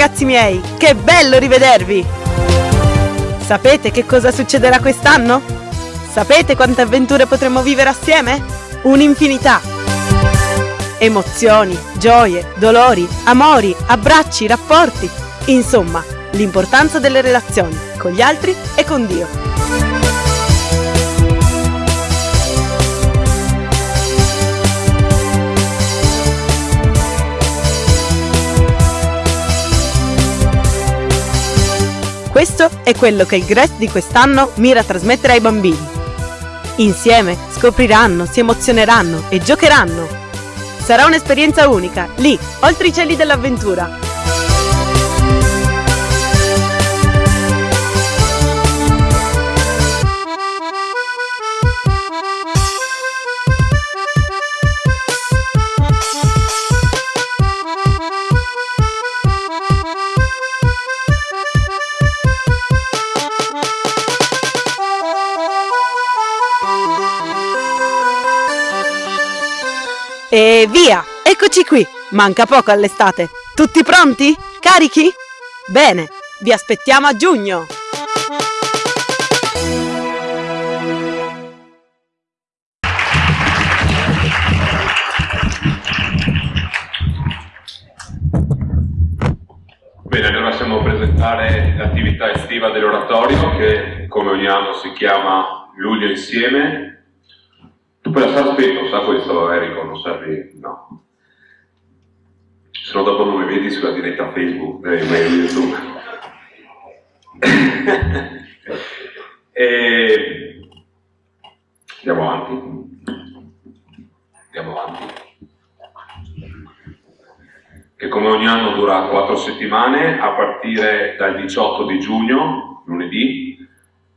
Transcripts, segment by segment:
ragazzi miei, che bello rivedervi! Sapete che cosa succederà quest'anno? Sapete quante avventure potremo vivere assieme? Un'infinità! Emozioni, gioie, dolori, amori, abbracci, rapporti, insomma, l'importanza delle relazioni con gli altri e con Dio. Questo è quello che il GRES di quest'anno mira a trasmettere ai bambini. Insieme scopriranno, si emozioneranno e giocheranno. Sarà un'esperienza unica, lì, oltre i cieli dell'avventura. E via! Eccoci qui! Manca poco all'estate. Tutti pronti? Carichi? Bene, vi aspettiamo a giugno! Bene, allora siamo a presentare l'attività estiva dell'oratorio che come ogni anno si chiama Luglio Insieme tu per stare spento, sa questo Enrico, non servi, no. Se no dopo non mi vedi sulla diretta Facebook, dei mail YouTube. e... Andiamo avanti. Andiamo avanti. Che come ogni anno dura quattro settimane, a partire dal 18 di giugno, lunedì,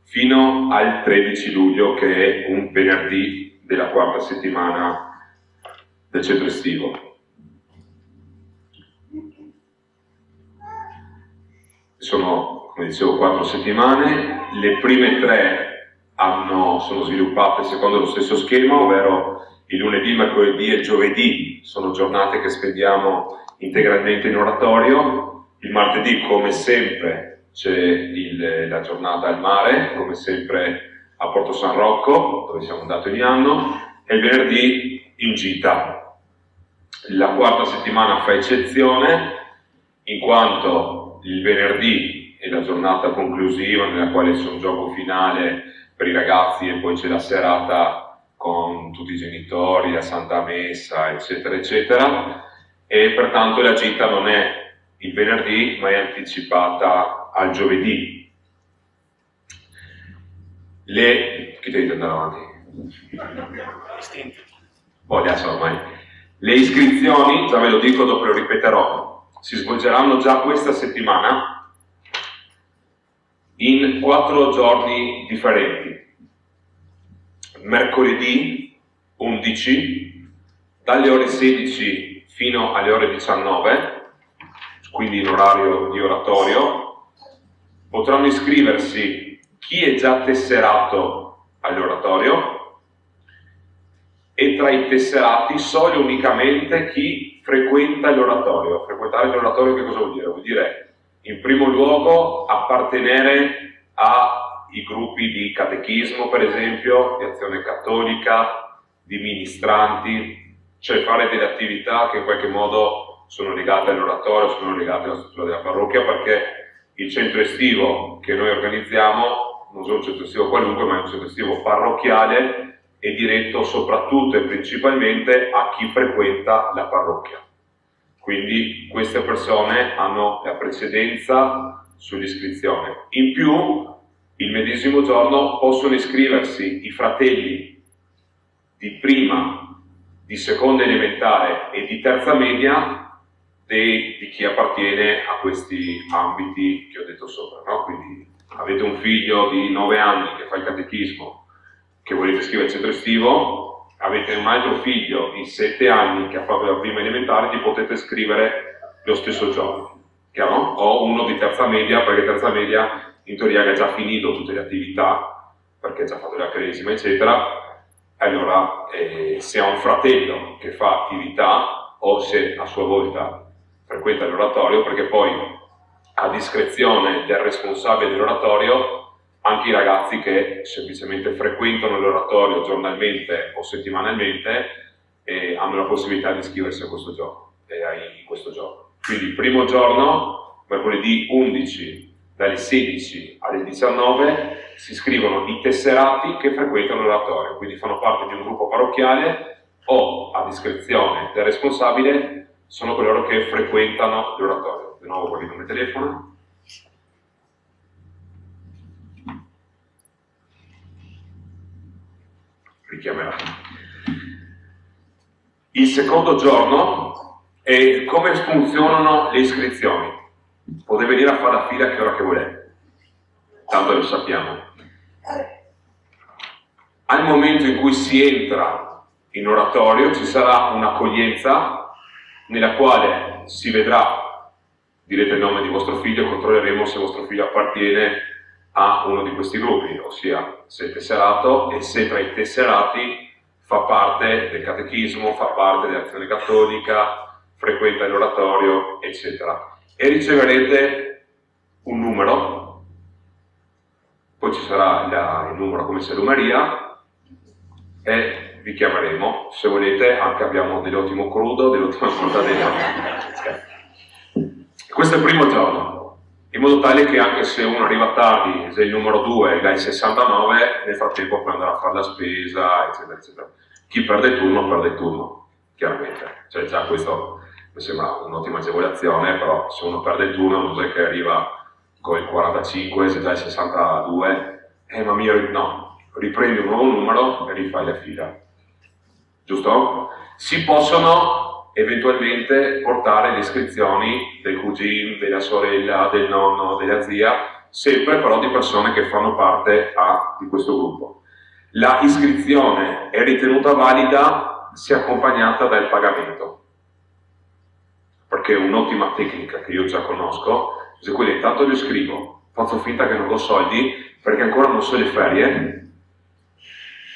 fino al 13 luglio, che è un venerdì della quarta settimana del centro estivo. Sono, come dicevo, quattro settimane, le prime tre hanno, sono sviluppate secondo lo stesso schema, ovvero il lunedì, mercoledì e giovedì sono giornate che spendiamo integralmente in oratorio, il martedì come sempre c'è la giornata al mare, come sempre a Porto San Rocco, dove siamo andati ogni anno, e venerdì in gita. La quarta settimana fa eccezione, in quanto il venerdì è la giornata conclusiva nella quale c'è un gioco finale per i ragazzi e poi c'è la serata con tutti i genitori, la Santa Messa, eccetera, eccetera, e pertanto la gita non è il venerdì, ma è anticipata al giovedì, le... ti dite andare avanti? Adesso ormai. Le iscrizioni, già ve lo dico, dopo lo ripeterò, si svolgeranno già questa settimana in quattro giorni differenti. Mercoledì 11, dalle ore 16 fino alle ore 19, quindi in orario di oratorio, potranno iscriversi chi è già tesserato all'oratorio e tra i tesserati solo unicamente chi frequenta l'oratorio. Frequentare l'oratorio che cosa vuol dire? Vuol dire in primo luogo appartenere ai gruppi di catechismo, per esempio, di azione cattolica, di ministranti, cioè fare delle attività che in qualche modo sono legate all'oratorio, sono legate alla struttura della parrocchia, perché il centro estivo che noi organizziamo centro estivo qualunque, ma è un estivo parrocchiale e diretto soprattutto e principalmente a chi frequenta la parrocchia. Quindi queste persone hanno la precedenza sull'iscrizione. In più, il medesimo giorno possono iscriversi i fratelli di prima, di seconda elementare e di terza media di, di chi appartiene a questi ambiti che ho detto sopra. No? Quindi avete un figlio di 9 anni che fa il catechismo, che volete scrivere al centro estivo, avete un altro figlio di 7 anni che ha fatto la prima elementare, ti potete scrivere lo stesso giorno, chiaro? O uno di terza media, perché terza media in teoria ha già finito tutte le attività, perché ha già fatto la cresima, eccetera, allora eh, se ha un fratello che fa attività o se a sua volta frequenta l'oratorio perché poi a discrezione del responsabile dell'oratorio anche i ragazzi che semplicemente frequentano l'oratorio giornalmente o settimanalmente eh, hanno la possibilità di iscriversi a questo giorno, eh, questo giorno. Quindi il primo giorno, mercoledì 11 dalle 16 alle 19 si iscrivono i tesserati che frequentano l'oratorio, quindi fanno parte di un gruppo parrocchiale o a discrezione del responsabile sono coloro che frequentano l'oratorio. Di nuovo guardi come telefono. Richiamerà. Il secondo giorno è come funzionano le iscrizioni. Potete venire a fare la fila a che ora che volete, tanto lo sappiamo. Al momento in cui si entra in oratorio ci sarà un'accoglienza nella quale si vedrà, direte il nome di vostro figlio, controlleremo se vostro figlio appartiene a uno di questi gruppi, ossia se è tesserato e se tra i tesserati fa parte del catechismo, fa parte dell'azione cattolica, frequenta l'oratorio, eccetera. E riceverete un numero, poi ci sarà la, il numero come salumeria e vi chiameremo, se volete anche abbiamo dell'ottimo crudo, dell'ottima mortadella. Questo è il primo giorno, in modo tale che anche se uno arriva tardi, se il numero 2 dai 69, nel frattempo può andare a fare la spesa, eccetera, eccetera. Chi perde il turno, perde il turno, chiaramente. Cioè già questo mi sembra un'ottima agevolazione, però se uno perde il turno non è che arriva con il 45, se già il 62, eh ma mio, no, riprendi un nuovo numero e rifai la fila. Giusto? Si possono eventualmente portare le iscrizioni del cugino, della sorella, del nonno, della zia, sempre però di persone che fanno parte a, di questo gruppo. La iscrizione è ritenuta valida se accompagnata dal pagamento perché è un'ottima tecnica che io già conosco, se quella intanto io scrivo, faccio finta che non ho soldi, perché ancora non so le ferie,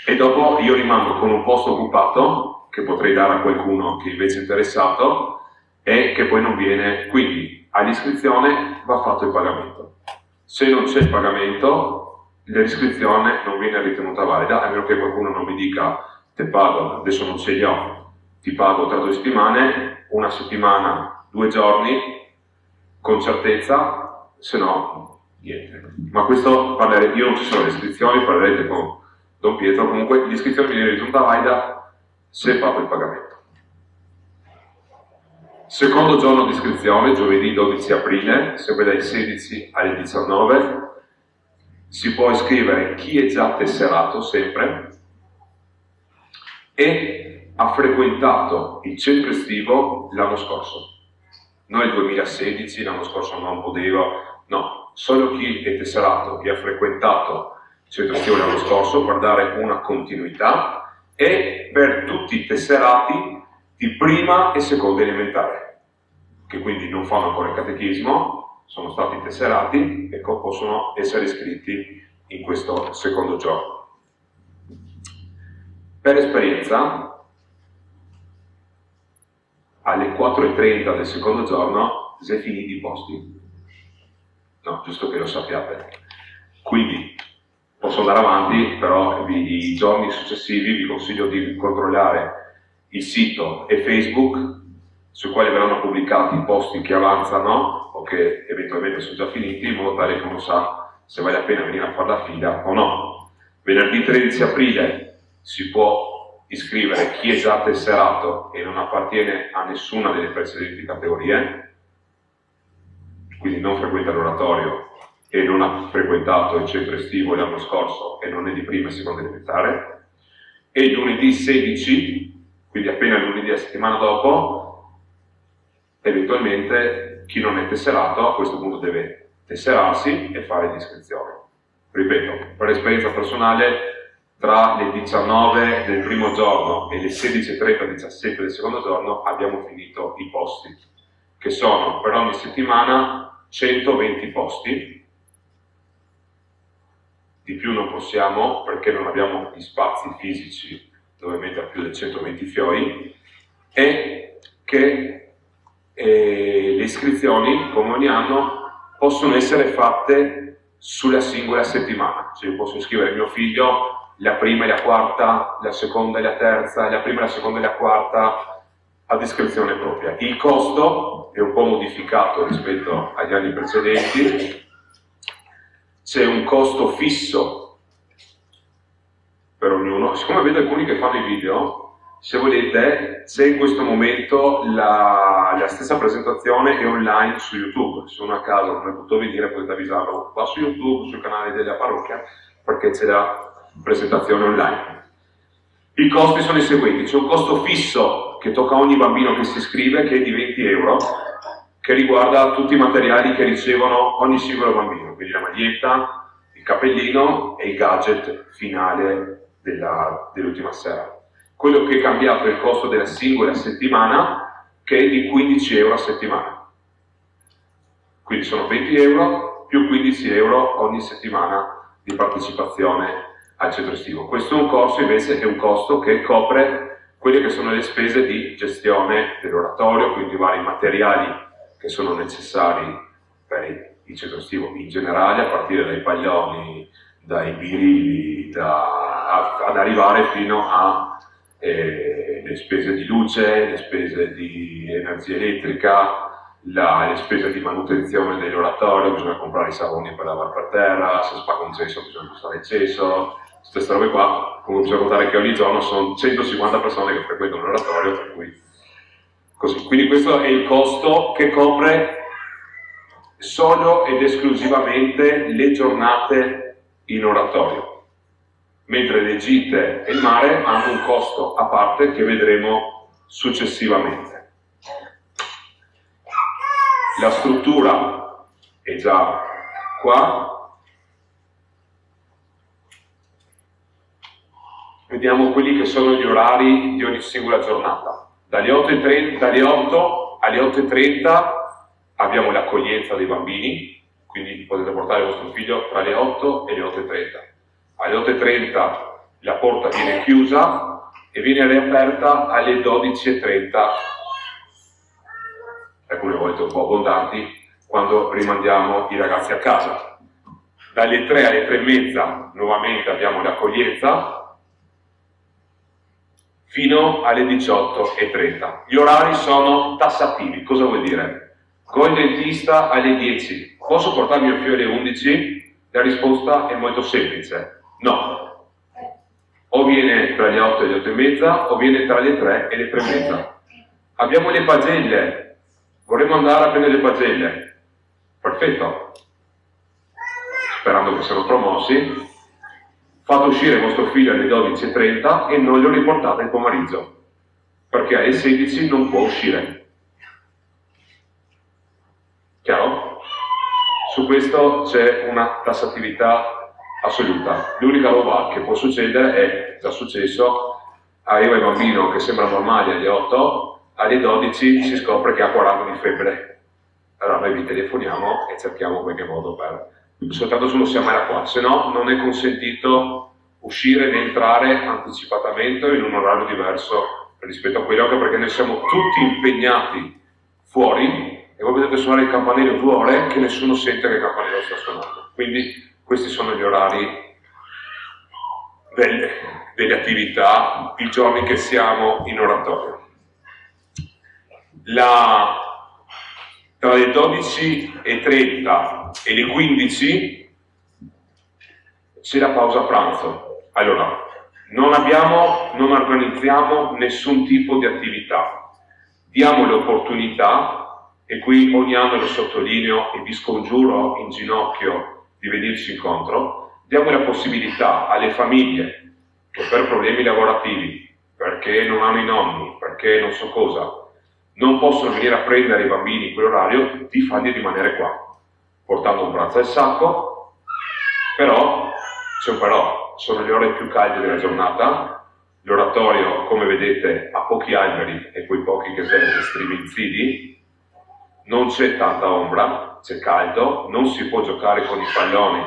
e dopo io rimango con un posto occupato, che potrei dare a qualcuno che invece è interessato, e che poi non viene, quindi all'iscrizione va fatto il pagamento. Se non c'è il pagamento, l'iscrizione non viene ritenuta valida, a meno che qualcuno non mi dica, te pago, adesso non ce li ho, ti pago tra due settimane, una settimana, due giorni, con certezza, se no niente. Ma questo parlerete, io non ci sono le iscrizioni, parlerete con Don Pietro, comunque l'iscrizione viene ritenuta valida se fatto il pagamento. Secondo giorno di iscrizione, giovedì 12 aprile, sempre dai 16 alle 19, si può iscrivere chi è già tesserato sempre e ha frequentato il centro estivo l'anno scorso. Noi il 2016, l'anno scorso non poteva, no, solo chi è tesserato, chi ha frequentato il centro estivo l'anno scorso per dare una continuità e per tutti i tesserati di prima e seconda elementare, che quindi non fanno ancora il catechismo, sono stati tesserati e possono essere iscritti in questo secondo giorno. Per esperienza, alle 4.30 del secondo giorno si è finiti i posti. No, giusto che lo sappiate. Quindi posso andare avanti, però i giorni successivi vi consiglio di controllare il sito e Facebook sui quali verranno pubblicati i posti che avanzano o che eventualmente sono già finiti, in modo tale che uno sa se vale la pena venire a fare la fila o no. Venerdì 13 aprile si può iscrivere chi è già tesserato e non appartiene a nessuna delle precedenti categorie, quindi non frequenta l'oratorio e non ha frequentato il centro estivo l'anno scorso e non è di prima e seconda elementare, e lunedì 16, quindi appena lunedì la settimana dopo, eventualmente chi non è tesserato a questo punto deve tesserarsi e fare l'iscrizione. Ripeto, per esperienza personale tra le 19 del primo giorno e le 16.30 17 del secondo giorno abbiamo finito i posti, che sono per ogni settimana 120 posti, di più non possiamo perché non abbiamo gli spazi fisici dove mettere più di 120 fiori, e che e le iscrizioni, come ogni anno, possono essere fatte sulla singola settimana. Cioè io posso iscrivere mio figlio la prima e la quarta, la seconda e la terza, la prima, la seconda e la quarta a discrezione propria. Il costo è un po' modificato rispetto agli anni precedenti, c'è un costo fisso per ognuno. Siccome vedo alcuni che fanno i video, se volete, c'è in questo momento la, la, stessa presentazione è online su YouTube. Se uno a caso non è potuto venire potete avvisarlo qua su YouTube, sul canale della parrocchia, perché c'è la presentazione online. I costi sono i seguenti, c'è un costo fisso che tocca ogni bambino che si iscrive, che è di 20 euro, che riguarda tutti i materiali che ricevono ogni singolo bambino, quindi la maglietta, il cappellino e il gadget finale dell'ultima dell sera. Quello che è cambiato è il costo della singola settimana, che è di 15 euro a settimana. Quindi sono 20 euro più 15 euro ogni settimana di partecipazione al centro estivo. Questo è un corso invece che è un costo che copre quelle che sono le spese di gestione dell'oratorio, quindi vari materiali che sono necessari per il centro estivo in generale, a partire dai paglioni, dai birilli, da, ad arrivare fino a eh, spese di luce, le spese di energia elettrica, la, le spese di manutenzione dell'oratorio, bisogna comprare i savoni per lavare per terra, se spacca un cesso bisogna spostare il cesso, queste robe qua, come bisogna contare che ogni giorno sono 150 persone che frequentano l'oratorio, per cui così. Quindi questo è il costo che copre solo ed esclusivamente le giornate in oratorio mentre le gite e il mare hanno un costo a parte che vedremo successivamente. La struttura è già qua. Vediamo quelli che sono gli orari di ogni singola giornata. Dalle 8, dalle 8 alle 8.30 abbiamo l'accoglienza dei bambini, quindi potete portare il vostro figlio tra le 8 e le 8.30 alle 8.30 la porta viene chiusa e viene riaperta alle 12.30, alcune volte un po' abbondanti, quando rimandiamo i ragazzi a casa. Dalle 3 alle 3 e mezza nuovamente abbiamo l'accoglienza, fino alle 18.30. Gli orari sono tassativi, cosa vuol dire? Con il dentista alle 10, posso portare mio figlio alle 11? La risposta è molto semplice, No. O viene tra le 8 e le 8 e mezza, o viene tra le 3 e le 3 e mezza. Abbiamo le pagelle. Vorremmo andare a prendere le pagelle. Perfetto. Sperando che siano promossi. Fate uscire vostro figlio alle 12.30 e non lo riportate il pomeriggio. Perché alle 16 non può uscire. Chiaro? Su questo c'è una tassatività assoluta. L'unica roba che può succedere è, già successo, arriva il bambino che sembra normale alle 8, alle 12 si scopre che ha 40 di febbre. Allora noi vi telefoniamo e cerchiamo qualche modo per... soltanto se lo siamo era qua, se no non è consentito uscire né entrare anticipatamente in un orario diverso rispetto a quello perché noi siamo tutti impegnati fuori e voi vedete suonare il campanello due ore che nessuno sente che il campanello sta suonando. Quindi questi sono gli orari delle, delle attività, i giorni che siamo in oratorio. La, tra le 12.30 e le 15 c'è la pausa pranzo. Allora, non abbiamo, non organizziamo nessun tipo di attività. Diamo l'opportunità, e qui ogni anno lo sottolineo e vi scongiuro in ginocchio di venirci incontro, diamo la possibilità alle famiglie che per problemi lavorativi, perché non hanno i nonni, perché non so cosa, non possono venire a prendere i bambini in quell'orario, di farli rimanere qua, portando un braccio al sacco, però, un però, sono le ore più calde della giornata, l'oratorio, come vedete, ha pochi alberi e quei pochi che sono striminzidi, non c'è tanta ombra, c'è caldo, non si può giocare con i palloni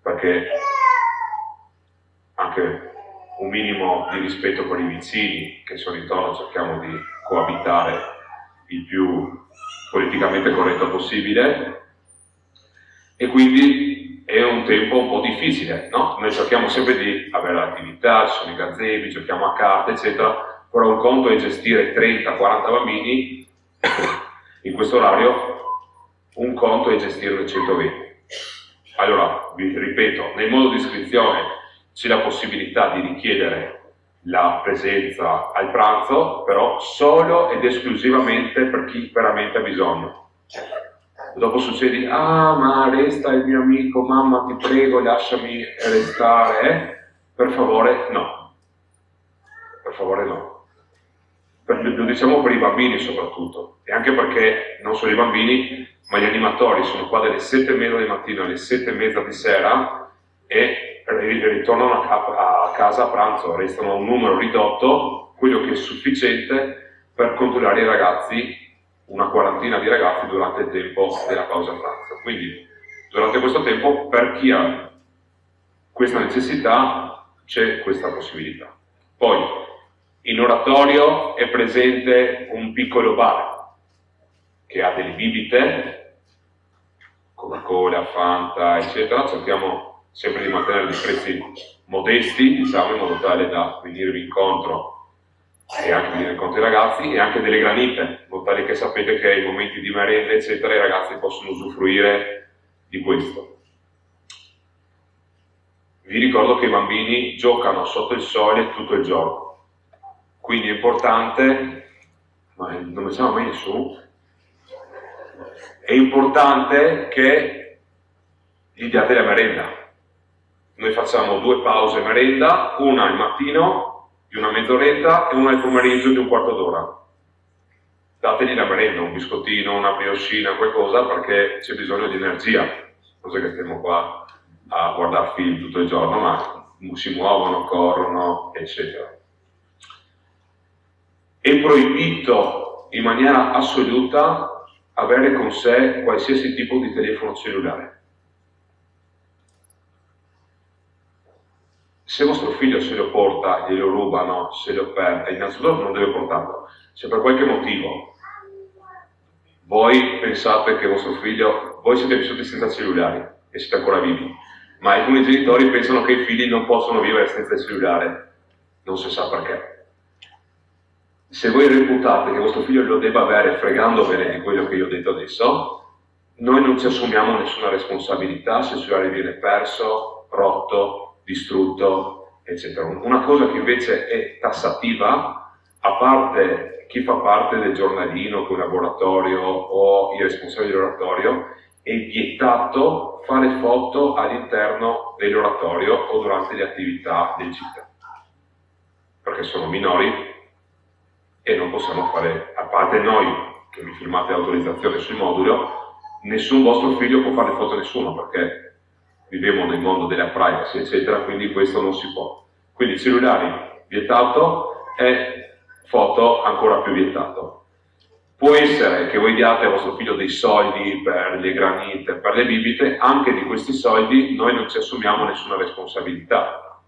perché anche un minimo di rispetto per i vicini che sono intorno cerchiamo di coabitare il più politicamente corretto possibile e quindi è un tempo un po' difficile, no? Noi cerchiamo sempre di avere l'attività, ci sono i gazebi, giochiamo a carte, eccetera, però un conto è gestire 30-40 bambini in questo orario, un conto è gestirne 120. Allora, vi ripeto, nel modo di iscrizione c'è la possibilità di richiedere la presenza al pranzo, però solo ed esclusivamente per chi veramente ha bisogno. Dopo succede, ah ma resta il mio amico, mamma ti prego lasciami restare, per favore no, per favore no. Lo diciamo per i bambini soprattutto, e anche perché non solo i bambini, ma gli animatori sono qua dalle 7 e mezza di mattina alle 7 e mezza di sera e ritornano a, casa a pranzo, restano un numero ridotto, quello che è sufficiente per controllare i ragazzi, una quarantina di ragazzi durante il tempo della pausa pranzo. Quindi durante questo tempo per chi ha questa necessità c'è questa possibilità. Poi in oratorio è presente un piccolo bar che ha delle bibite, Coca-Cola, Fanta, eccetera, cerchiamo sempre di mantenere dei prezzi modesti, diciamo, in modo tale da venirvi incontro e anche venire incontro ai ragazzi e anche delle granite, in modo tale che sapete che ai momenti di merenda, eccetera, i ragazzi possono usufruire di questo. Vi ricordo che i bambini giocano sotto il sole tutto il giorno, quindi è importante, ma non siamo mai su, è importante che gli diate la merenda, noi facciamo due pause merenda, una al mattino di una mezz'oretta e una al pomeriggio di un quarto d'ora. Dategli la merenda, un biscottino, una brioscina, qualcosa, perché c'è bisogno di energia. Cos'è che stiamo qua a guardare film tutto il giorno, ma si muovono, corrono, eccetera. È proibito in maniera assoluta avere con sé qualsiasi tipo di telefono cellulare se vostro figlio se lo porta, glielo rubano, se lo perde, innanzitutto non deve portarlo. Se per qualche motivo voi pensate che vostro figlio, voi siete vissuti senza cellulari e siete ancora vivi, ma alcuni genitori pensano che i figli non possono vivere senza il cellulare, non si sa perché. Se voi reputate che vostro figlio lo debba avere fregandovene di quello che io ho detto adesso, noi non ci assumiamo nessuna responsabilità se il cellulare viene perso, rotto, distrutto, eccetera. Una cosa che invece è tassativa, a parte chi fa parte del giornalino, che laboratorio o i responsabili dell'oratorio, è vietato fare foto all'interno dell'oratorio o durante le attività del CIT, perché sono minori e non possiamo fare, a parte noi che mi firmate l'autorizzazione sul modulo, nessun vostro figlio può fare foto a nessuno, perché viviamo nel mondo della privacy, eccetera, quindi questo non si può. Quindi cellulari vietato e foto ancora più vietato. Può essere che voi diate a vostro figlio dei soldi per le granite, per le bibite, anche di questi soldi noi non ci assumiamo nessuna responsabilità.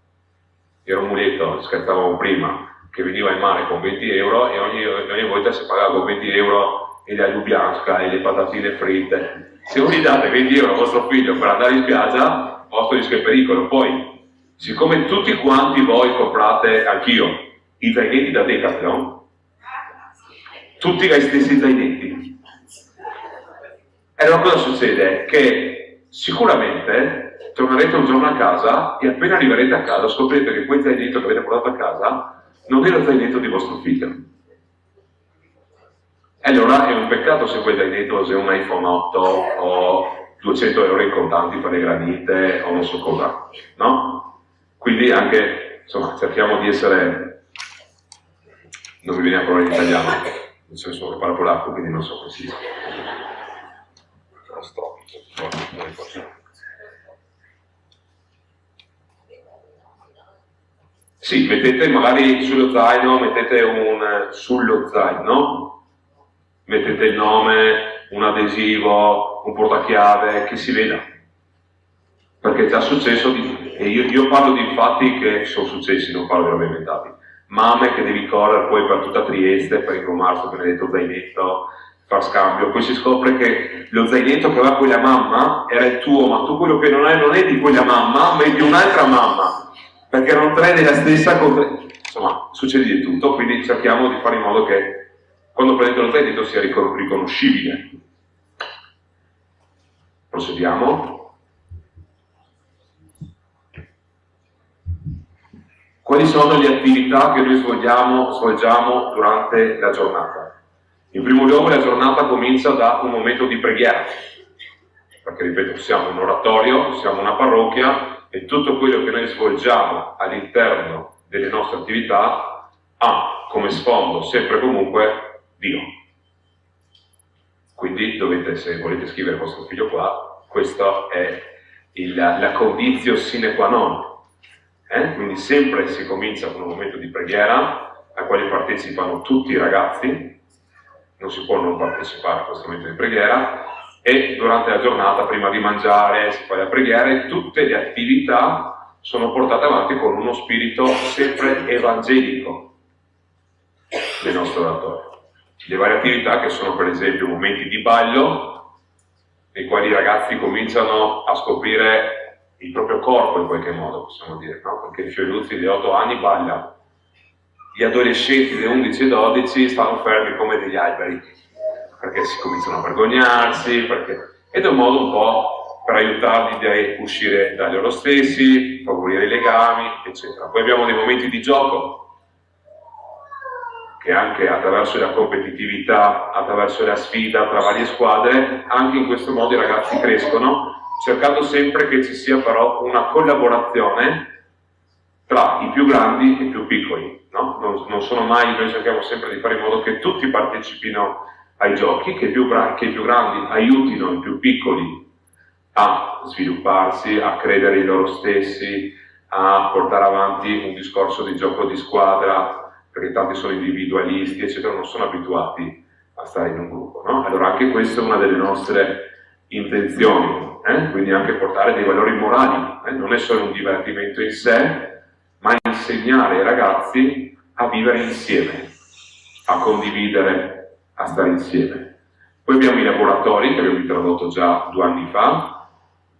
Era un muletto, scherzavamo prima, che veniva in mare con 20 euro e ogni, ogni volta si pagava con 20 euro e la lubianska e le patatine fritte se voi gli date 20 euro a vostro figlio per andare in spiaggia, vostro rischio è pericolo. Poi, siccome tutti quanti voi comprate, anch'io, i zainetti da Decathlon, tutti gli stessi zainetti. E allora cosa succede? Che sicuramente tornerete un giorno a casa e appena arriverete a casa scoprirete che quel zainetto che avete portato a casa non è lo zainetto di vostro figlio allora è un peccato se quel zainetto è un iPhone 8 o 200 euro in contanti per le granite o non so cosa, no? Quindi anche, insomma, cerchiamo di essere... Non mi viene a parlare in italiano, nel senso che parlo polacco, quindi non so come si dice. Sì, mettete magari sullo zaino, mettete un sullo zaino, mettete il nome, un adesivo, un portachiave, che si veda. Perché è già successo, di, e io, io, parlo di fatti che sono successi, non parlo di robe inventate. mamme che devi correre poi per tutta Trieste per il benedetto zainetto, far scambio, poi si scopre che lo zainetto che aveva quella mamma era il tuo, ma tu quello che non hai non è di quella mamma, ma è di un'altra mamma, perché non tre della stessa cosa. Insomma, succede di tutto, quindi cerchiamo di fare in modo che quando prendete lo zainetto sia riconoscibile. Procediamo. Quali sono le attività che noi svolgiamo, svolgiamo durante la giornata? In primo luogo la giornata comincia da un momento di preghiera, perché ripeto, siamo un oratorio, siamo una parrocchia e tutto quello che noi svolgiamo all'interno delle nostre attività ha come sfondo sempre comunque Dio. Quindi dovete, se volete scrivere vostro figlio qua, questa è il, la condizio sine qua non eh? Quindi sempre si comincia con un momento di preghiera al quale partecipano tutti i ragazzi, non si può non partecipare a questo momento di preghiera, e durante la giornata, prima di mangiare, si fa la preghiera e tutte le attività sono portate avanti con uno spirito sempre evangelico del nostro oratorio. Le varie attività che sono per esempio momenti di ballo, nei quali i ragazzi cominciano a scoprire il proprio corpo in qualche modo, possiamo dire, no? perché Fioruzzi di 8 anni balla, gli adolescenti di 11 e 12 stanno fermi come degli alberi, perché si cominciano a vergognarsi, perché... ed è un modo un po' per aiutarli a uscire da loro stessi, favorire i legami, eccetera. Poi abbiamo dei momenti di gioco, che anche attraverso la competitività, attraverso la sfida tra varie squadre, anche in questo modo i ragazzi crescono cercando sempre che ci sia però una collaborazione tra i più grandi e i più piccoli. No? Non, non, sono mai, noi cerchiamo sempre di fare in modo che tutti partecipino ai giochi, che i più, che i più grandi aiutino i più piccoli a svilupparsi, a credere in loro stessi, a portare avanti un discorso di gioco di squadra, perché tanti sono individualisti, eccetera, non sono abituati a stare in un gruppo. No? Allora anche questa è una delle nostre intenzioni, eh? quindi anche portare dei valori morali, eh? non è solo un divertimento in sé, ma insegnare ai ragazzi a vivere insieme, a condividere, a stare insieme. Poi abbiamo i laboratori che abbiamo introdotto già due anni fa,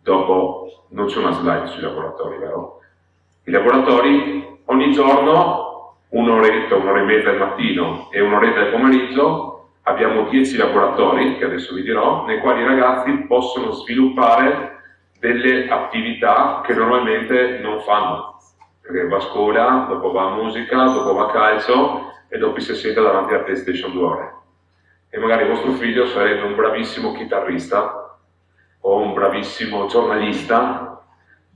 dopo non c'è una slide sui laboratori, vero? I laboratori ogni giorno un'oretta, un'ora e mezza al mattino e un'oretta al pomeriggio abbiamo 10 laboratori, che adesso vi dirò, nei quali i ragazzi possono sviluppare delle attività che normalmente non fanno, perché va a scuola, dopo va a musica, dopo va a calcio e dopo si siede davanti alla PlayStation due ore. E magari vostro figlio sarebbe un bravissimo chitarrista, o un bravissimo giornalista,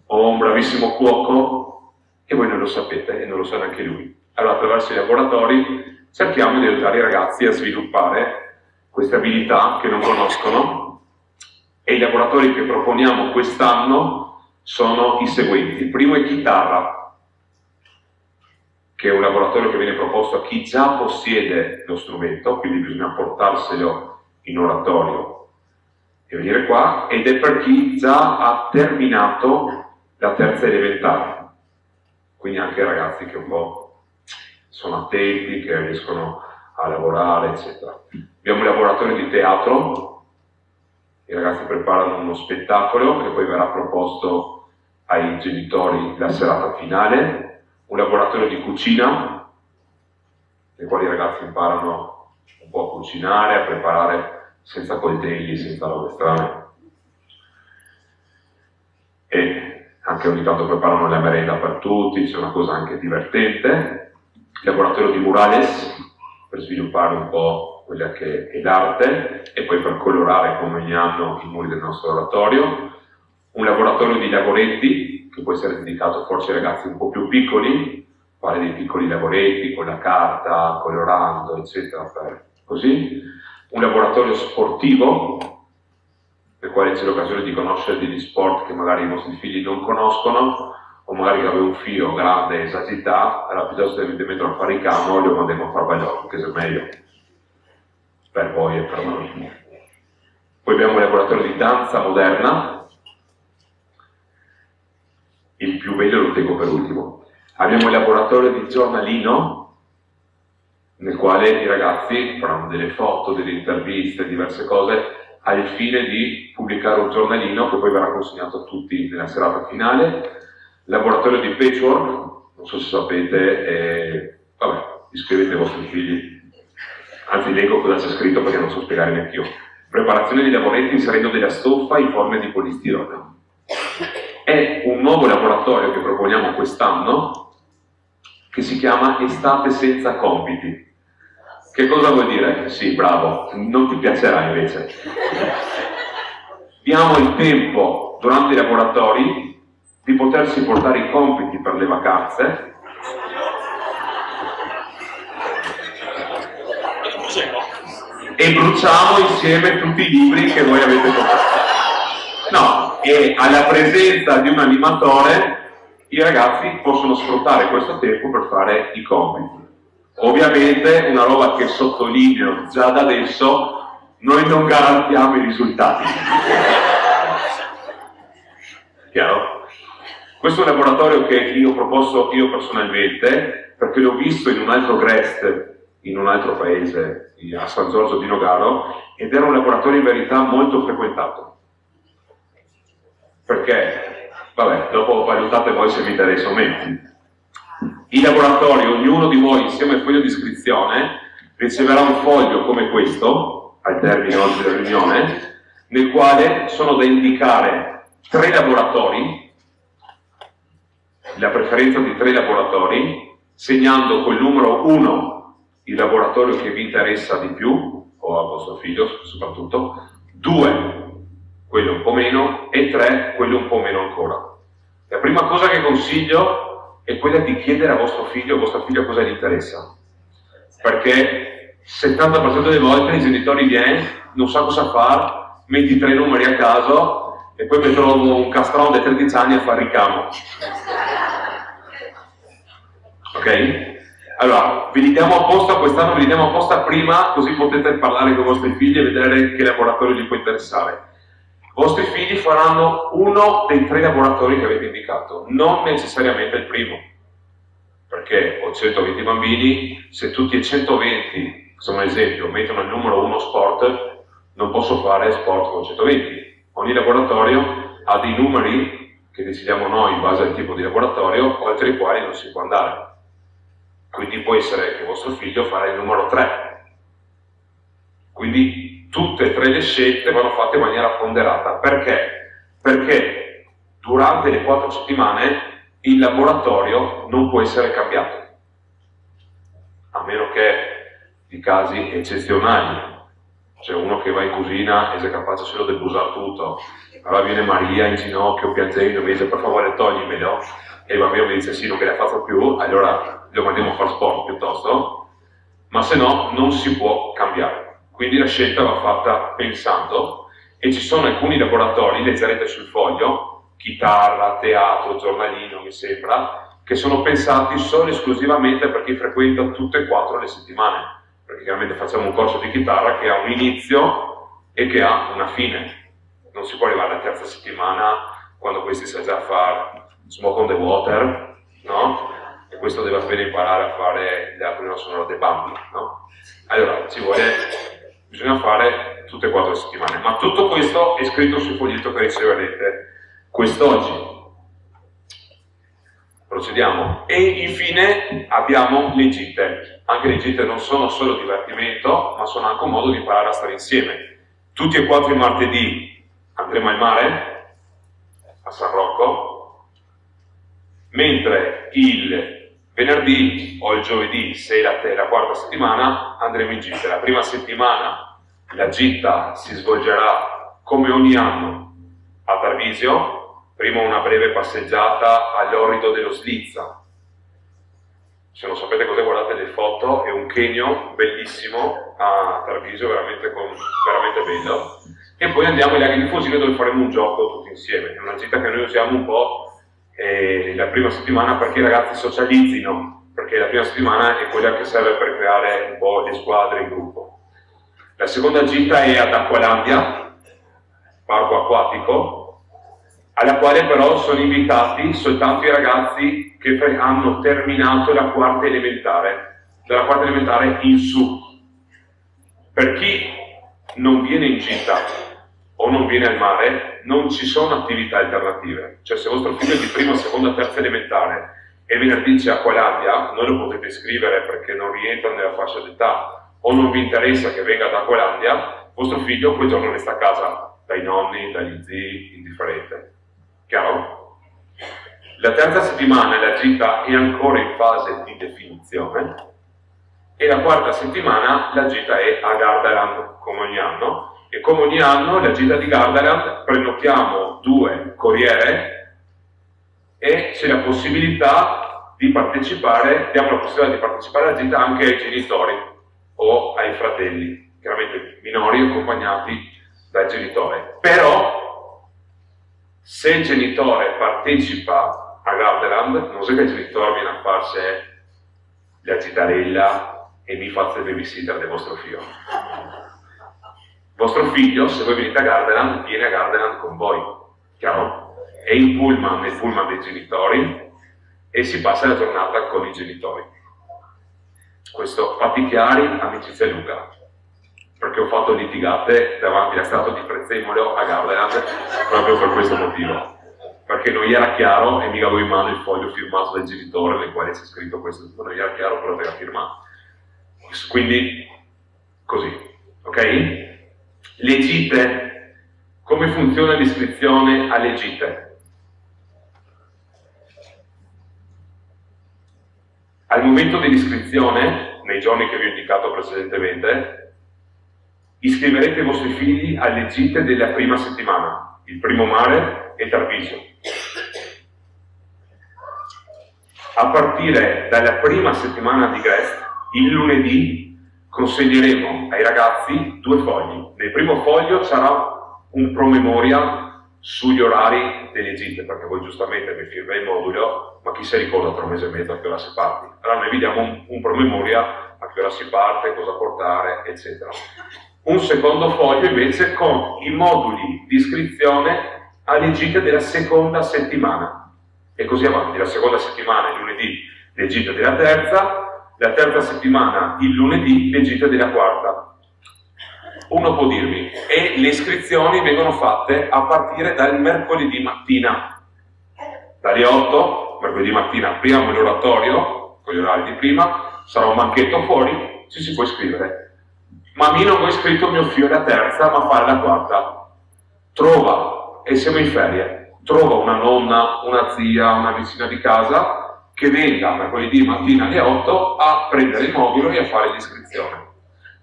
o un bravissimo cuoco, e voi non lo sapete e non lo sa neanche lui. Allora attraverso i laboratori cerchiamo di aiutare i ragazzi a sviluppare queste abilità che non conoscono e i laboratori che proponiamo quest'anno sono i seguenti. Il primo è chitarra, che è un laboratorio che viene proposto a chi già possiede lo strumento, quindi bisogna portarselo in oratorio e venire qua, ed è per chi già ha terminato la terza elementare, quindi anche ragazzi che un po' sono attenti, che riescono a lavorare, eccetera. Abbiamo un laboratorio di teatro, i ragazzi preparano uno spettacolo che poi verrà proposto ai genitori la serata finale, un laboratorio di cucina, nei quali i ragazzi imparano un po' a cucinare, a preparare senza coltelli, senza robe strane. E anche ogni tanto preparano la merenda per tutti, c'è una cosa anche divertente laboratorio di murales per sviluppare un po' quella che è l'arte e poi per colorare come ogni anno i muri del nostro oratorio, un laboratorio di lavoretti che può essere dedicato forse ai ragazzi un po' più piccoli, fare dei piccoli lavoretti con la carta, colorando, eccetera, per così, un laboratorio sportivo nel quale c'è l'occasione di conoscere degli sport che magari i nostri figli non conoscono o magari avevo un figlio grande esagità, allora piuttosto che metterlo a fare il camo, lo mandiamo a fare bagliotto, che è meglio per voi e per noi. Poi abbiamo un laboratorio di danza moderna, il più bello lo tengo per ultimo. Abbiamo il laboratorio di giornalino, nel quale i ragazzi faranno delle foto, delle interviste, diverse cose, al fine di pubblicare un giornalino che poi verrà consegnato a tutti nella serata finale. Laboratorio di patchwork, non so se sapete, eh, vabbè, iscrivete i vostri figli, anzi leggo cosa c'è scritto perché non so spiegare neanche io. Preparazione di lavoretti inserendo della stoffa in forme di polistirone. È un nuovo laboratorio che proponiamo quest'anno che si chiama Estate senza compiti. Che cosa vuol dire? Sì, bravo, non ti piacerà invece. Diamo il tempo durante i laboratori di potersi portare i compiti per le vacanze e bruciamo insieme tutti i libri che voi avete comprato. No, e alla presenza di un animatore i ragazzi possono sfruttare questo tempo per fare i compiti. Ovviamente una roba che sottolineo già da adesso, noi non garantiamo i risultati. Chiaro? Questo è un laboratorio che io ho proposto io personalmente, perché l'ho visto in un altro GREST, in un altro paese, a San Giorgio di Nogaro, ed era un laboratorio in verità molto frequentato. Perché? Vabbè, dopo valutate voi se vi interessa o meno i laboratori, ognuno di voi insieme al foglio di iscrizione riceverà un foglio come questo, al termine oggi della riunione, nel quale sono da indicare tre laboratori, la preferenza di tre laboratori, segnando col numero 1 il laboratorio che vi interessa di più, o a vostro figlio soprattutto, 2 quello un po' meno e 3 quello un po' meno ancora. La prima cosa che consiglio è quella di chiedere a vostro figlio o vostra figlia cosa gli interessa. Perché il 70% delle volte i genitori viene, non sa cosa fare, metti tre numeri a caso e poi mettono un castrone di 13 anni a fare ricamo. Ok? Allora, vi li diamo apposta quest'anno, vi li diamo apposta prima, così potete parlare con i vostri figli e vedere che laboratorio gli può interessare. I vostri figli faranno uno dei tre laboratori che avete indicato, non necessariamente il primo, perché ho 120 bambini, se tutti e 120, facciamo un esempio, mettono il numero 1 sport, non posso fare sport con 120. Ogni laboratorio ha dei numeri che decidiamo noi in base al tipo di laboratorio, oltre i quali non si può andare. Quindi può essere che vostro figlio farà il numero 3. Quindi tutte e tre le scelte vanno fatte in maniera ponderata. Perché? Perché durante le quattro settimane il laboratorio non può essere cambiato, a meno che di casi eccezionali. C'è uno che va in cucina e si è capace solo di usare tutto, allora viene Maria in ginocchio piangendo, mi dice per favore toglimelo, e il bambino mi dice sì, non me la faccio più, allora lo mandiamo a fare sport piuttosto, ma se no non si può cambiare. Quindi la scelta va fatta pensando e ci sono alcuni laboratori, leggerete sul foglio, chitarra, teatro, giornalino, mi sembra, che sono pensati solo e esclusivamente per chi frequenta tutte e quattro le settimane. Perché chiaramente facciamo un corso di chitarra che ha un inizio e che ha una fine. Non si può arrivare alla terza settimana quando questi sa già fare smoke on the water, no? E questo deve appena imparare a fare la prima sonora dei bambini, no? Allora, ci vuole bisogna fare tutte e quattro le settimane, ma tutto questo è scritto sul foglietto che riceverete quest'oggi. Procediamo. E infine abbiamo le gite. Anche le gite non sono solo divertimento, ma sono anche un modo di imparare a stare insieme. Tutti e quattro i martedì andremo al mare, a San Rocco, mentre il Venerdì o il giovedì, se la, la quarta settimana, andremo in gita. La prima settimana la gita si svolgerà come ogni anno a Tarvisio, prima una breve passeggiata all'orido dello Slizza. Se non sapete cosa guardate le foto, è un chegno bellissimo a Tarvisio, veramente, con, veramente bello. E poi andiamo ai laghi di Fusino dove faremo un gioco tutti insieme. È una gita che noi usiamo un po' eh, la prima settimana perché i ragazzi socializzino, perché la prima settimana è quella che serve per creare un po' le squadre in gruppo. La seconda gita è ad Acqualandia, parco acquatico, alla quale però sono invitati soltanto i ragazzi che hanno terminato la quarta elementare, dalla quarta elementare in su. Per chi non viene in o non viene al mare, non ci sono attività alternative. Cioè se vostro figlio è di prima, seconda, terza elementare e venerdì c'è Aqualandia, non lo potete scrivere perché non rientra nella fascia d'età o non vi interessa che venga da Aqualandia, vostro figlio quel giorno resta a casa dai nonni, dagli zii, indifferente. Chiaro? La terza settimana la gita è ancora in fase di definizione e la quarta settimana la gita è a Gardaland come ogni anno e come ogni anno la gita di Gardaland prenotiamo due corriere e c'è la possibilità di partecipare, diamo la possibilità di partecipare alla gita anche ai genitori o ai fratelli, chiaramente minori accompagnati dal genitore. Però se il genitore partecipa a Gardaland, non so che il genitore viene a farsi la gitarella e mi fa il babysitter del vostro figlio vostro figlio, se voi venite a Gardaland, viene a Gardaland con voi, chiaro? È in pullman, nel pullman dei genitori e si passa la giornata con i genitori. Questo, fatti chiari, amicizia Luca, perché ho fatto litigate davanti alla statua di Prezzemolo a Gardaland proprio per questo motivo. Perché non gli era chiaro e mi avevo in mano il foglio firmato dal genitore nel quale c'è scritto questo, non gli era chiaro però era firmato. Quindi, così, ok? Le gite, come funziona l'iscrizione alle gite? Al momento dell'iscrizione, nei giorni che vi ho indicato precedentemente, iscriverete i vostri figli alle gite della prima settimana, il primo mare e Tarvisio. A partire dalla prima settimana di Grest, il lunedì consegneremo ai ragazzi due fogli. Nel primo foglio sarà un promemoria sugli orari delle gite, perché voi giustamente mi firma il modulo, ma chi si ricorda tra un mese e mezzo a che ora si parte? Allora noi vi diamo un, un promemoria a che ora si parte, cosa portare, eccetera. Un secondo foglio invece con i moduli di iscrizione alle gite della seconda settimana e così avanti, la seconda settimana, lunedì, le gite della terza, la terza settimana, il lunedì, le gite della quarta. Uno può dirmi, e le iscrizioni vengono fatte a partire dal mercoledì mattina. Dalle 8, mercoledì mattina, apriamo l'oratorio, con gli orari di prima, sarà un banchetto fuori, ci si può iscrivere. Ma a me non ho iscritto mio figlio alla terza, ma fare la quarta. Trova, e siamo in ferie, trova una nonna, una zia, una vicina di casa che venga mercoledì mattina alle 8 a prendere il mobile e a fare l'iscrizione.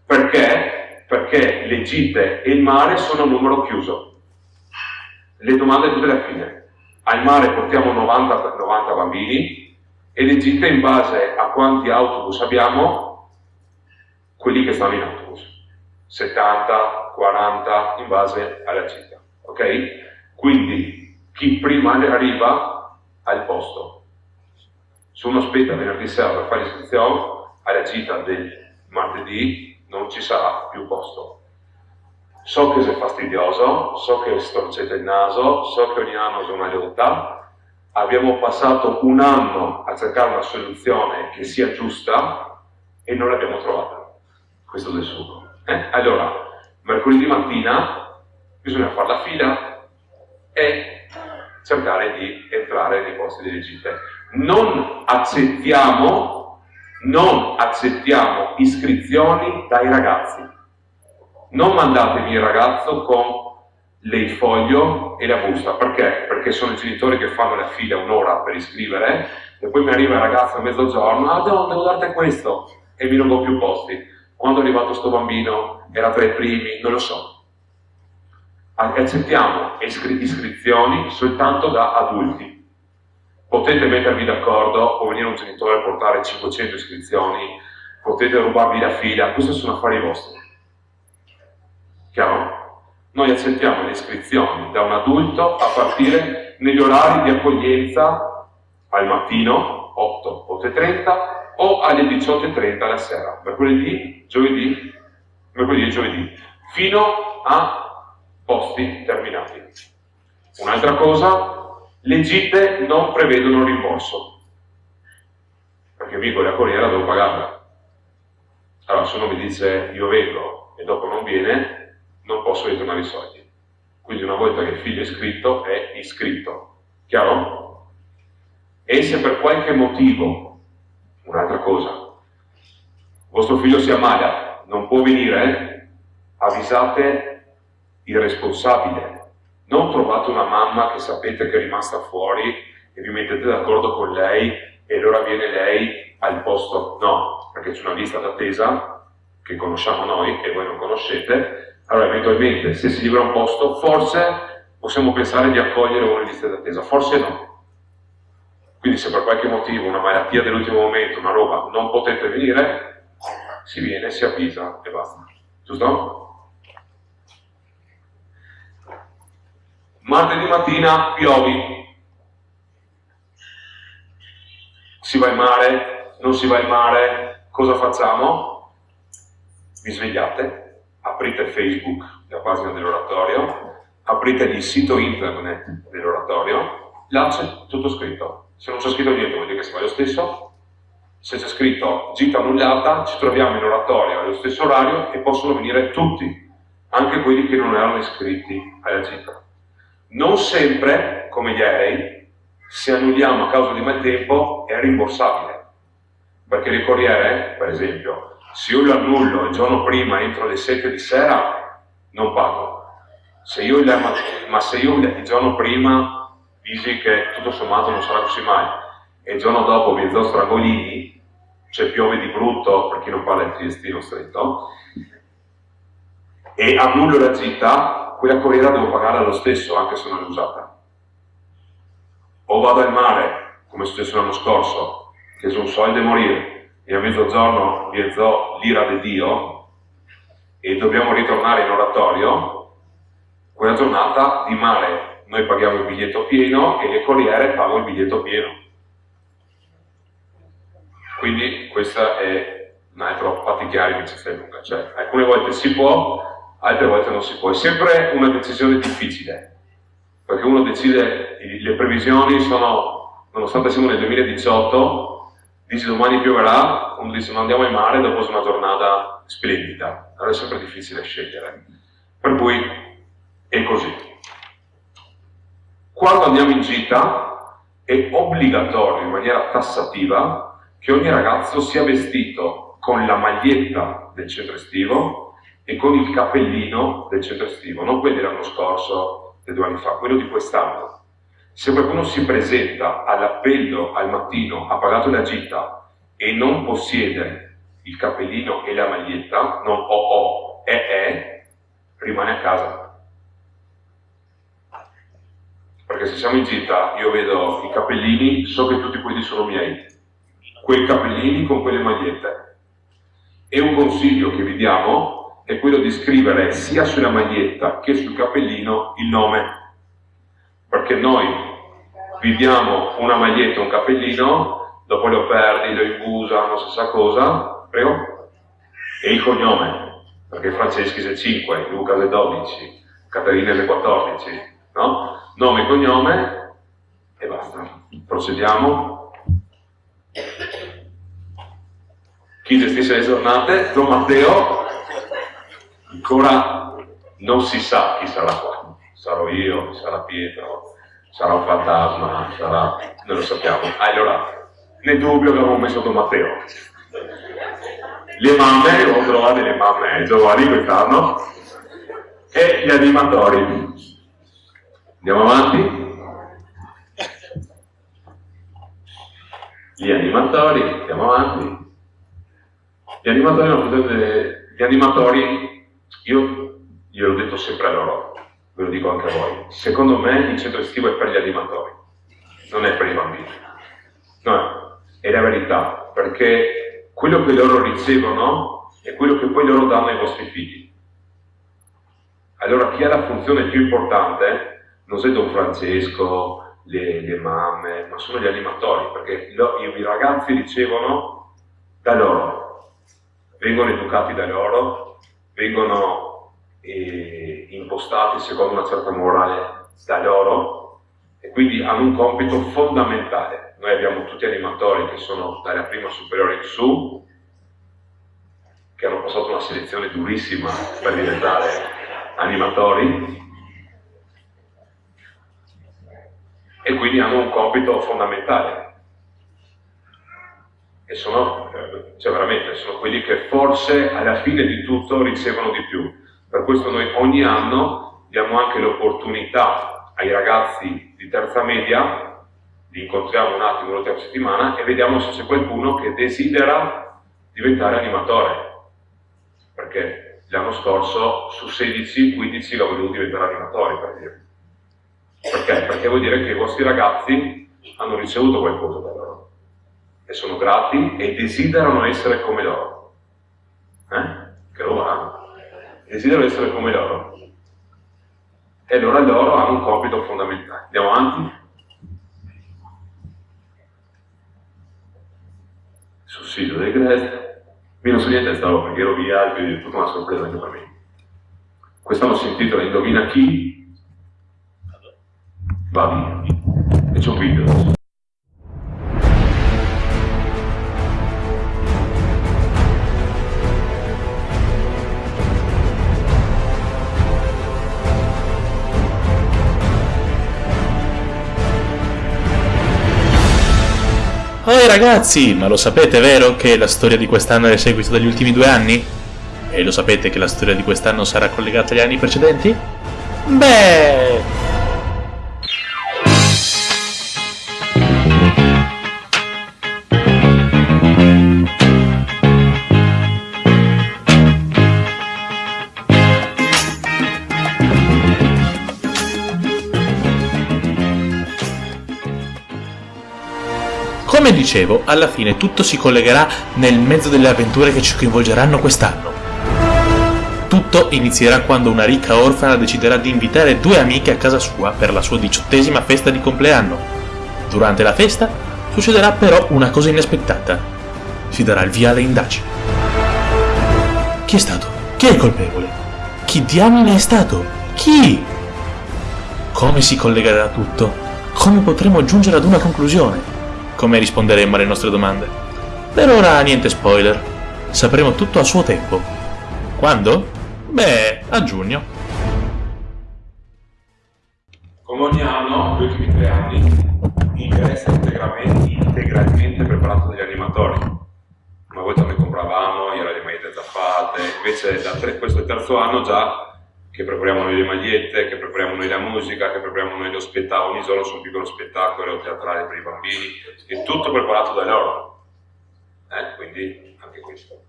Perché? Perché le gite e il mare sono a numero chiuso. Le domande tutte alla fine. Al mare portiamo 90, 90 bambini e le gite in base a quanti autobus abbiamo, quelli che stanno in autobus. 70, 40 in base alla gita. Ok? Quindi chi prima arriva al posto uno aspetta venerdì sera per fare l'iscrizione, alla gita del martedì non ci sarà più posto. So che sei fastidioso, so che storcete il naso, so che ogni anno c'è una lealtà. Abbiamo passato un anno a cercare una soluzione che sia giusta e non l'abbiamo trovata. Questo del suo. Eh? Allora, mercoledì mattina bisogna fare la fila e cercare di entrare nei posti delle gite non accettiamo, non accettiamo iscrizioni dai ragazzi. Non mandatemi il ragazzo con il foglio e la busta, perché? Perché sono i genitori che fanno la fila un'ora per iscrivere e poi mi arriva il ragazzo a mezzogiorno, ah no, devo darti questo e mi non ho più posti. Quando è arrivato questo bambino era tra i primi, non lo so. Accettiamo iscrizioni soltanto da adulti potete mettervi d'accordo, può venire un genitore a portare 500 iscrizioni, potete rubarvi la fila, questi sono affari vostri. Chiaro? Noi accettiamo le iscrizioni da un adulto a partire negli orari di accoglienza al mattino, 8, 8.30 o alle 18.30 la sera, mercoledì, giovedì, mercoledì e giovedì, fino a posti terminati. Un'altra cosa, le gite non prevedono rimborso. perché mi con la corriera devo pagarla. Allora, se uno mi dice io vengo e dopo non viene, non posso ritornare i soldi. Quindi una volta che il figlio è iscritto, è iscritto. Chiaro? E se per qualche motivo, un'altra cosa, vostro figlio si ammala, non può venire, avvisate il responsabile. Non trovate una mamma che sapete che è rimasta fuori e vi mettete d'accordo con lei e allora viene lei al posto. No, perché c'è una lista d'attesa che conosciamo noi e voi non conoscete, allora, eventualmente, se si libera un posto, forse possiamo pensare di accogliere una lista d'attesa, forse no. Quindi se per qualche motivo, una malattia dell'ultimo momento, una roba, non potete venire, si viene, si avvisa e basta. Giusto? Martedì mattina piovi. Si va in mare? Non si va in mare? Cosa facciamo? Vi svegliate, aprite Facebook, la pagina dell'oratorio, aprite il sito internet dell'oratorio, là c'è tutto scritto. Se non c'è scritto niente vuol dire che si fa lo stesso. Se c'è scritto gita annullata, ci troviamo in oratorio allo stesso orario e possono venire tutti, anche quelli che non erano iscritti alla gita. Non sempre, come gli aerei, se annulliamo a causa di maltempo è rimborsabile. Perché il corriere, per esempio, se io lo annullo il giorno prima entro le 7 di sera, non pago. Se io ma se io il giorno prima dici che tutto sommato non sarà così male e il giorno dopo vi do strangolini, cioè piove di brutto per chi non parla il triestino stretto, e annullo la gita, quella corriera devo pagarla lo stesso anche se non è usata. O vado al mare, come è successo l'anno scorso, che sono soldi a morire, e a mezzogiorno viezò l'ira di Dio e dobbiamo ritornare in oratorio, quella giornata di mare noi paghiamo il biglietto pieno e le corriere pagano il biglietto pieno. Quindi questa è un altro fatichiare che ci sta in lunga, cioè alcune volte si può, altre volte non si può. È sempre una decisione difficile, perché uno decide, le previsioni sono, nonostante siamo nel 2018, dice domani pioverà, uno dice non andiamo in mare dopo una giornata splendida, allora è sempre difficile scegliere. Per cui è così. Quando andiamo in gita è obbligatorio in maniera tassativa che ogni ragazzo sia vestito con la maglietta del centro estivo e con il cappellino del centro estivo, non quello dell'anno scorso, e due anni fa, quello di quest'anno se qualcuno si presenta all'appello al mattino, ha pagato la gita e non possiede il cappellino e la maglietta, non o o, e e, rimane a casa. Perché se siamo in gita, io vedo i cappellini, so che tutti quelli sono miei. Quei cappellini con quelle magliette. E un consiglio che vi diamo è quello di scrivere sia sulla maglietta che sul cappellino il nome perché noi vi diamo una maglietta, un cappellino, dopo lo perdi, lo imbusa, non si sa cosa, prego, e il cognome, perché Franceschi è 5, Luca è 12, Caterina è 14, no? Nome e cognome e basta. Procediamo. Chi gestisce le giornate? Don Matteo, ancora non si sa chi sarà qua sarò io, sarà Pietro, sarà un fantasma, sarà... non lo sappiamo. Allora, nel dubbio abbiamo messo Don Matteo. Le mamme, ho trovato le mamme giovani quest'anno, e gli animatori. Andiamo avanti? Gli animatori, andiamo avanti. Gli animatori, gli animatori io gliel'ho detto sempre a loro, ve lo dico anche a voi, secondo me il centro estivo è per gli animatori, non è per i bambini. No, è la verità, perché quello che loro ricevono è quello che poi loro danno ai vostri figli. Allora chi ha la funzione più importante non è Don Francesco, le, le mamme, ma sono gli animatori, perché lo, i ragazzi ricevono da loro, vengono educati da loro, vengono eh, impostati secondo una certa morale da loro e quindi hanno un compito fondamentale. noi abbiamo tutti animatori che sono dalla prima superiore in su, che hanno passato una selezione durissima per diventare animatori e quindi hanno un compito fondamentale. E sono, cioè veramente, sono quelli che forse alla fine di tutto ricevono di più. Per questo noi ogni anno diamo anche l'opportunità ai ragazzi di terza media, li incontriamo un attimo l'ultima settimana e vediamo se c'è qualcuno che desidera diventare animatore. Perché l'anno scorso su 16, 15 l'ho voluto diventare animatori, per dire. Perché? Perché vuol dire che i vostri ragazzi hanno ricevuto qualcosa da loro e sono grati e desiderano essere come loro. Eh? Che roba? Desiderano essere come loro. E allora loro hanno un compito fondamentale. Andiamo avanti? Sussidio del Grest. Qui non so niente stavo perché ero via, quindi è tutta una sorpresa anche per me. Quest'anno si intitola Indovina chi va via. E c'è un video. Oi ragazzi, ma lo sapete vero che la storia di quest'anno è il seguito degli ultimi due anni? E lo sapete che la storia di quest'anno sarà collegata agli anni precedenti? Beh... Come dicevo, alla fine tutto si collegherà nel mezzo delle avventure che ci coinvolgeranno quest'anno. Tutto inizierà quando una ricca orfana deciderà di invitare due amiche a casa sua per la sua diciottesima festa di compleanno. Durante la festa succederà però una cosa inaspettata. Si darà il via alle indagini. Chi è stato? Chi è il colpevole? Chi diamine è stato? Chi? Come si collegherà tutto? Come potremo giungere ad una conclusione? Come risponderemo alle nostre domande. Per ora niente spoiler, sapremo tutto a suo tempo. Quando? Beh, a giugno. Come ogni anno, gli ultimi tre anni, interessa integralmente, integralmente preparato dagli animatori. Una volta noi compravamo, io le magliette già fatte, invece da tre, questo è il terzo anno già che prepariamo noi le magliette, che prepariamo noi la musica, che prepariamo noi lo spettacolo, ogni giorno su un piccolo spettacolo teatrale per i bambini, è tutto preparato da loro. Eh, quindi anche questo.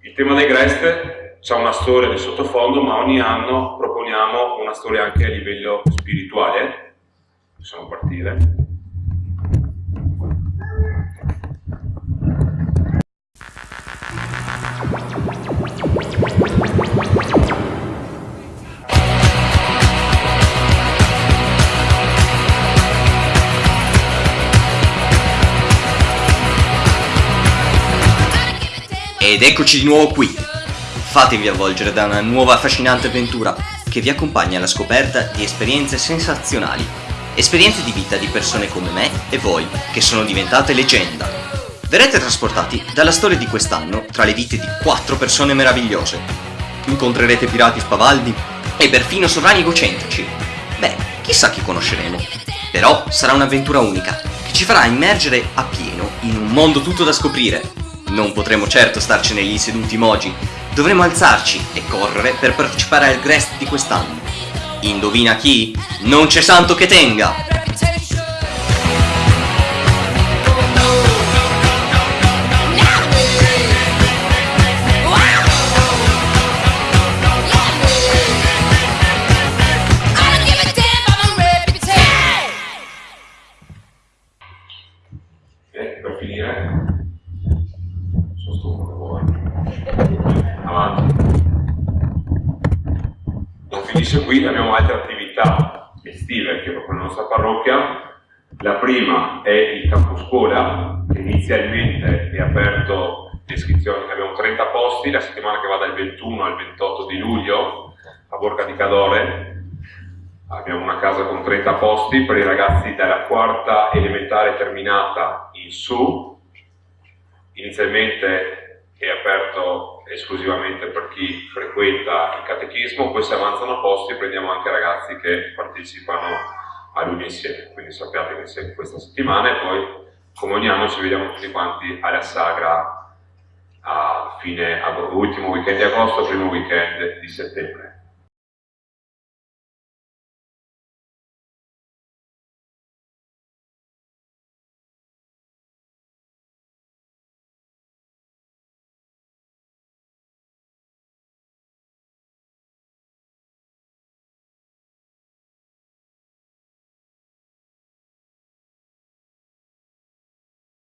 Il tema dei Grest c'è una storia di sottofondo, ma ogni anno proponiamo una storia anche a livello spirituale. Possiamo partire. Ed eccoci di nuovo qui. Fatevi avvolgere da una nuova affascinante avventura che vi accompagna alla scoperta di esperienze sensazionali. Esperienze di vita di persone come me e voi, che sono diventate leggenda. Verrete trasportati dalla storia di quest'anno tra le vite di quattro persone meravigliose. Incontrerete pirati spavaldi e perfino sovrani egocentrici. Beh, chissà chi conosceremo. Però sarà un'avventura unica, che ci farà immergere a pieno in un mondo tutto da scoprire non potremo certo starcene lì seduti mogi, dovremo alzarci e correre per partecipare al Grest di quest'anno. Indovina chi? Non c'è santo che tenga! Prima è il campo scuola, che inizialmente è aperto l'iscrizione, abbiamo 30 posti, la settimana che va dal 21 al 28 di luglio a Borca di Cadore. abbiamo una casa con 30 posti per i ragazzi dalla quarta elementare terminata in su, inizialmente è aperto esclusivamente per chi frequenta il catechismo, poi se avanzano posti prendiamo anche ragazzi che partecipano a lui insieme, quindi sappiate che c'è questa settimana e poi anno ci vediamo tutti quanti alla sagra a fine ultimo weekend di agosto, primo weekend di settembre.